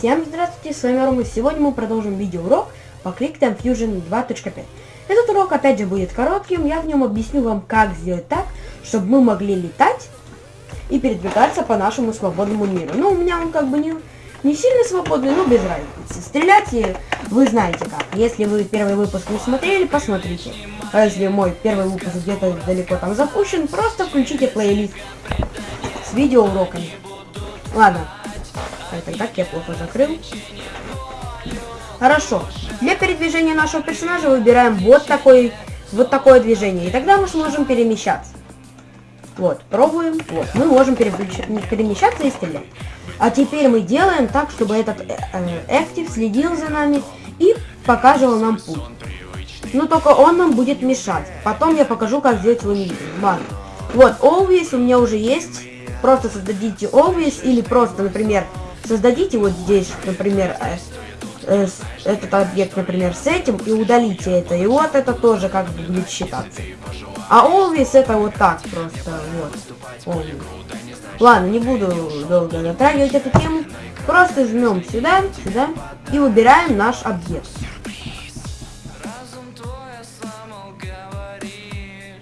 Всем здравствуйте, с вами Рома. Сегодня мы продолжим видеоурок по ClickTime Fusion 2.5. Этот урок опять же будет коротким, я в нем объясню вам, как сделать так, чтобы мы могли летать и передвигаться по нашему свободному миру. Ну, у меня он как бы не, не сильно свободный, но без разницы. Стрелять и вы знаете как. Если вы первый выпуск не смотрели, посмотрите. А если мой первый выпуск где-то далеко там запущен, просто включите плейлист с видеоуроками. Ладно, это так я плохо закрыл. Хорошо. Для передвижения нашего персонажа выбираем вот такой, вот такое движение. И тогда мы сможем перемещаться. Вот, пробуем. Вот, мы можем перемещаться и стрелять. А теперь мы делаем так, чтобы этот актив э, следил за нами и показывал нам путь. Но только он нам будет мешать. Потом я покажу, как сделать его невидимым. Ладно. Вот, always у меня уже есть. Просто создадите always или просто, например, создадите вот здесь, например, э, э, этот объект, например, с этим, и удалите это. И вот это тоже как бы будет считаться. А always это вот так просто, вот. Always. Ладно, не буду долго затрагивать эту тему. Просто жмем сюда, сюда и выбираем наш объект.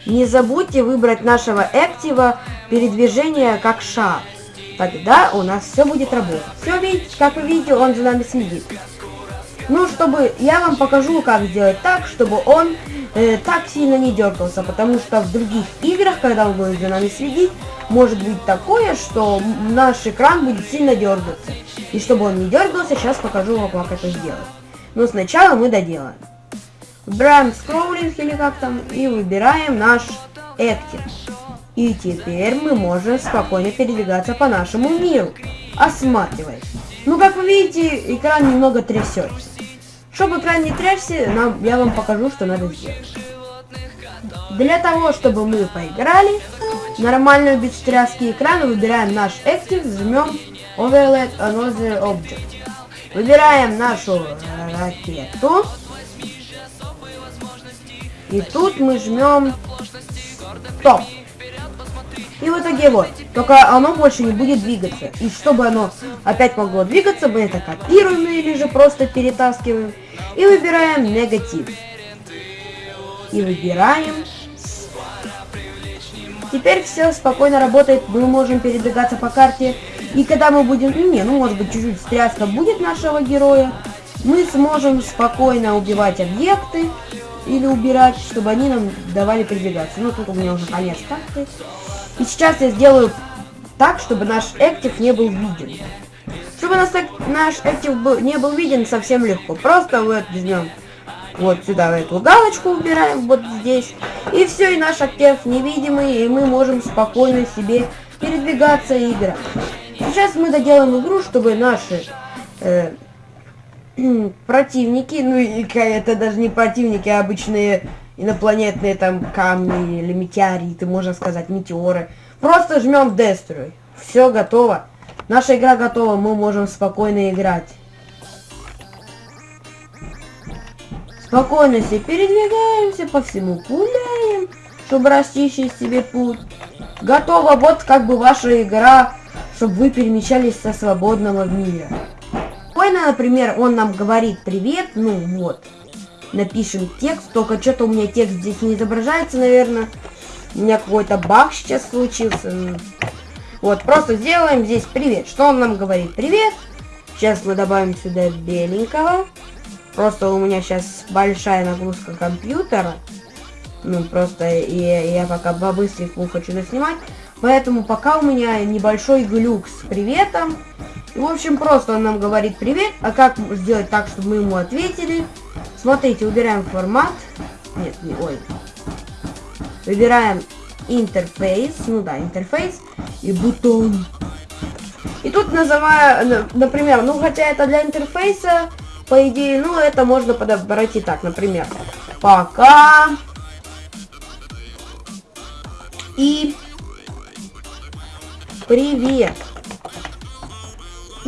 Не забудьте выбрать нашего актива передвижения как шаг. Тогда у нас все будет работать. Все видите, как вы видите, он за нами следит. Ну, чтобы я вам покажу, как сделать так, чтобы он э, так сильно не дергался, потому что в других играх, когда он будет за нами следить, может быть такое, что наш экран будет сильно дергаться. И чтобы он не дергался, сейчас покажу вам, как это сделать. Но сначала мы доделаем. Выбираем скроллинг или как там, и выбираем наш Active. И теперь мы можем спокойно передвигаться по нашему миру, осматриваясь. Ну, как вы видите, экран немного трясется. Чтобы экран не трясся, нам, я вам покажу, что надо сделать. Для того, чтобы мы поиграли, нормальную без тряски экрана выбираем наш Active, жмем Overlap Another Object. Выбираем нашу ракету. И тут мы жмем Стоп. И в итоге вот, только оно больше не будет двигаться. И чтобы оно опять могло двигаться, мы это копируем или же просто перетаскиваем. И выбираем негатив. И выбираем. Теперь все спокойно работает, мы можем передвигаться по карте. И когда мы будем, ну не, ну может быть чуть-чуть стряска будет нашего героя, мы сможем спокойно убивать объекты или убирать, чтобы они нам давали передвигаться. Ну тут у меня уже конец карты. И сейчас я сделаю так, чтобы наш актив не был виден. Чтобы наш, наш актив был, не был виден, совсем легко. Просто вот возьмем вот сюда эту галочку убираем, вот здесь. И все, и наш актив невидимый, и мы можем спокойно себе передвигаться и играть. Сейчас мы доделаем игру, чтобы наши э, противники, ну и это даже не противники, а обычные инопланетные там камни или метеориты, можно сказать, метеоры. Просто жмем Destroy. Все готово. Наша игра готова, мы можем спокойно играть. Спокойно себе передвигаемся, по всему гуляем, чтобы расчищить себе путь. Готово, вот как бы ваша игра, чтобы вы перемещались со свободного мира. Спокойно, например, он нам говорит привет, ну вот напишем текст. Только что-то у меня текст здесь не изображается, наверное. У меня какой-то баг сейчас случился. Вот, просто сделаем здесь привет. Что он нам говорит? Привет. Сейчас мы добавим сюда беленького. Просто у меня сейчас большая нагрузка компьютера. Ну, просто я, я пока по-быстренькому хочу заснимать. Поэтому пока у меня небольшой глюк с приветом. В общем, просто он нам говорит привет. А как сделать так, чтобы мы ему ответили? Смотрите, убираем формат. Нет, не, ой. Выбираем интерфейс. Ну да, интерфейс. И бутон. И тут называю, например, ну хотя это для интерфейса, по идее, ну это можно подобрать и так, например. Пока. И привет.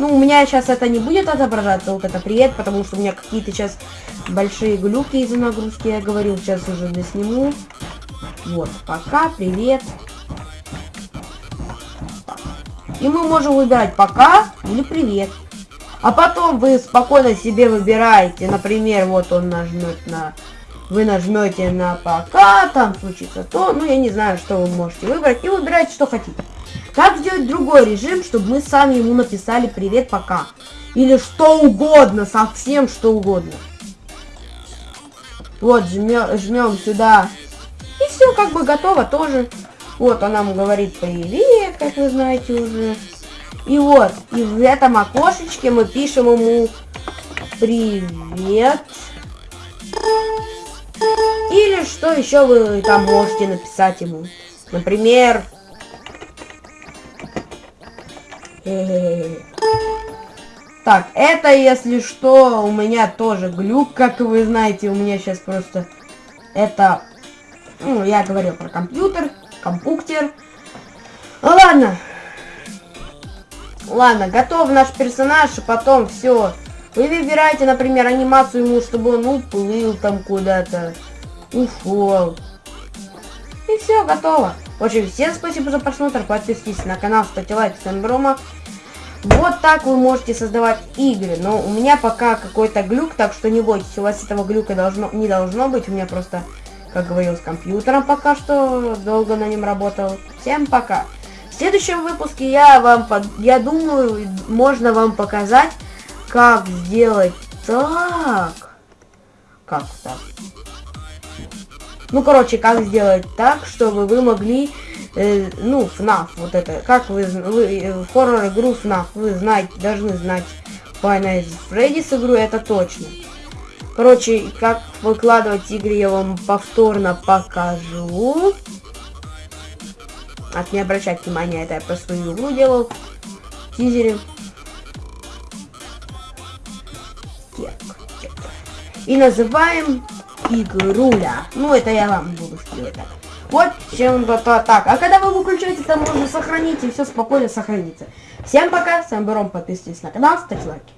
Ну, у меня сейчас это не будет отображаться, вот это привет, потому что у меня какие-то сейчас большие глюки из-за нагрузки, я говорил, сейчас уже досниму. Вот, пока, привет. И мы можем выбирать пока или привет. А потом вы спокойно себе выбираете, например, вот он нажмет на... Вы нажмете на пока, там случится то, ну я не знаю, что вы можете выбрать, и выбирайте, что хотите. Как сделать другой режим, чтобы мы сами ему написали привет пока. Или что угодно, совсем что угодно. Вот, жмем, жмем сюда. И все, как бы готово тоже. Вот, он нам говорит привет, как вы знаете уже. И вот, и в этом окошечке мы пишем ему привет. Или что еще вы там можете написать ему. Например... Так, это, если что, у меня тоже глюк, как вы знаете, у меня сейчас просто... Это... Ну, я говорил про компьютер, компуктер. Ну, ладно. Ладно, готов наш персонаж, и потом все. Вы выбираете, например, анимацию ему, чтобы он уплыл там куда-то, ушел. И все, готово. В общем, всем спасибо за просмотр, подписывайтесь на канал, ставьте лайк, всем брома. Вот так вы можете создавать игры. Но у меня пока какой-то глюк, так что не бойтесь, у вас этого глюка должно, не должно быть. У меня просто, как говорил, с компьютером пока что долго на нем работал. Всем пока. В следующем выпуске я вам, под, я думаю, можно вам показать, как сделать так. Как так? Ну, короче, как сделать так, чтобы вы могли э, ну, FNAF, вот это, как вы, вы э, хоррор-игру FNAF, вы знаете, должны знать Five Nights Freddy's игру, это точно. Короче, как выкладывать игры я вам повторно покажу. От не обращать внимания, это я про свою игру делал. В тизере. И называем игруля. Ну, это я вам буду так. Вот чем-то так. А когда вы выключаете, там можно сохранить, и все спокойно сохранится. Всем пока, с вами Баром, подписывайтесь на канал, ставьте лайки.